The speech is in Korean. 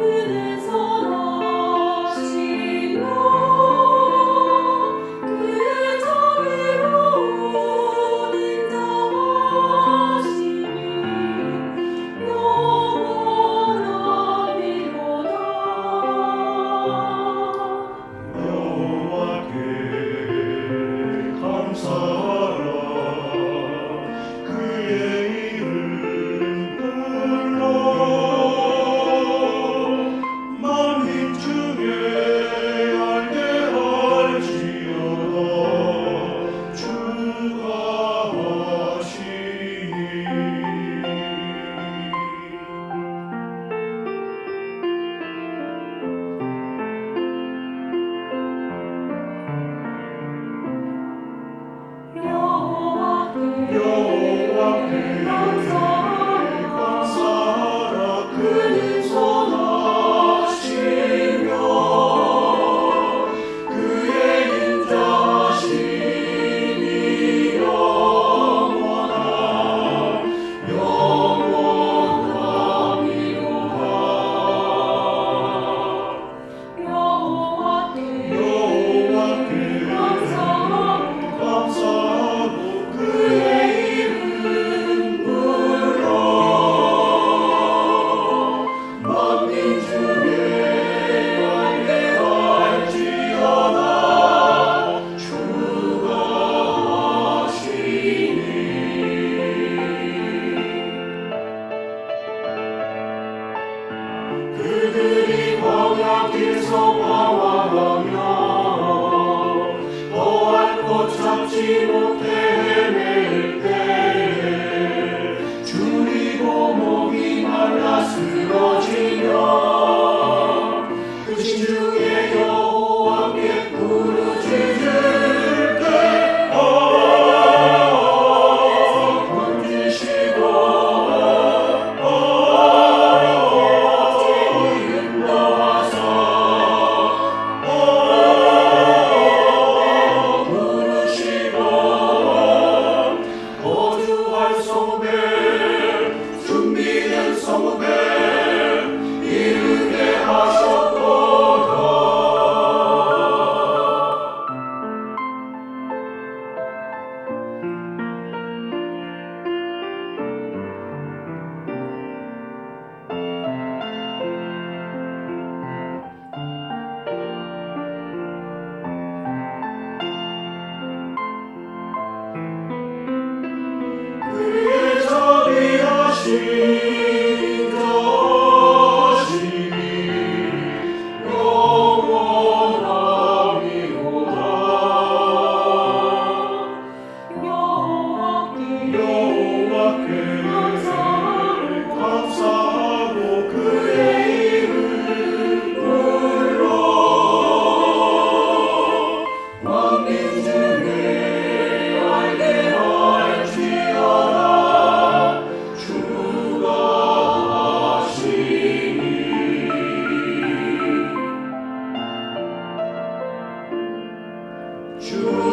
Amen. 그들이 광야 길서 방황하며 또한 꽃 잡지 못해 소매 준비된 소매 True.